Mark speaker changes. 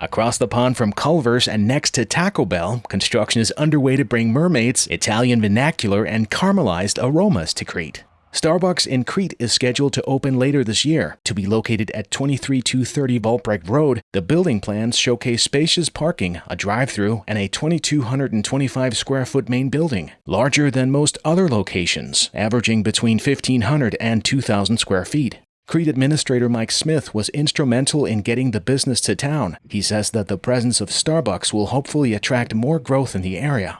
Speaker 1: Across the pond from Culver's and next to Taco Bell, construction is underway to bring mermaids, Italian vernacular, and caramelized aromas to Crete. Starbucks in Crete is scheduled to open later this year. To be located at 23230 Volbrecht Road, the building plans showcase spacious parking, a drive-through, and a 2225 square foot main building, larger than most other locations, averaging between 1500 and 2000 square feet. Crete Administrator Mike Smith was instrumental in getting the business to town. He says that the presence of Starbucks will hopefully attract more growth in the area.